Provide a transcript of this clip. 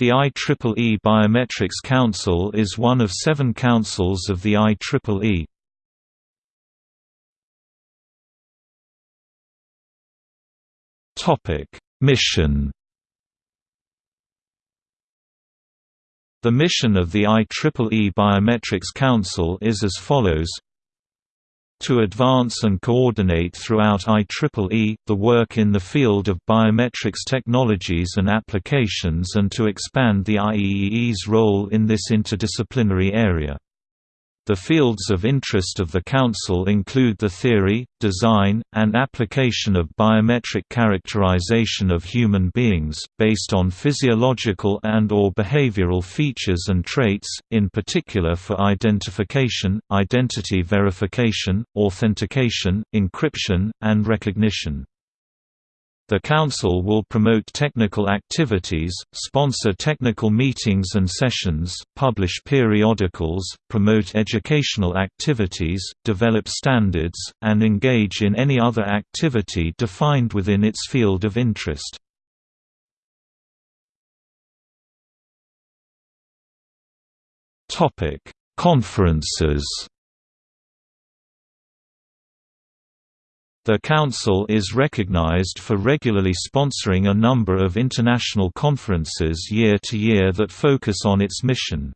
The IEEE Biometrics Council is one of seven councils of the IEEE. Mission The mission of the IEEE Biometrics Council is as follows to advance and coordinate throughout IEEE, the work in the field of biometrics technologies and applications and to expand the IEEE's role in this interdisciplinary area. The fields of interest of the Council include the theory, design, and application of biometric characterization of human beings, based on physiological and or behavioral features and traits, in particular for identification, identity verification, authentication, encryption, and recognition. The Council will promote technical activities, sponsor technical meetings and sessions, publish periodicals, promote educational activities, develop standards, and engage in any other activity defined within its field of interest. Conferences The Council is recognized for regularly sponsoring a number of international conferences year to year that focus on its mission.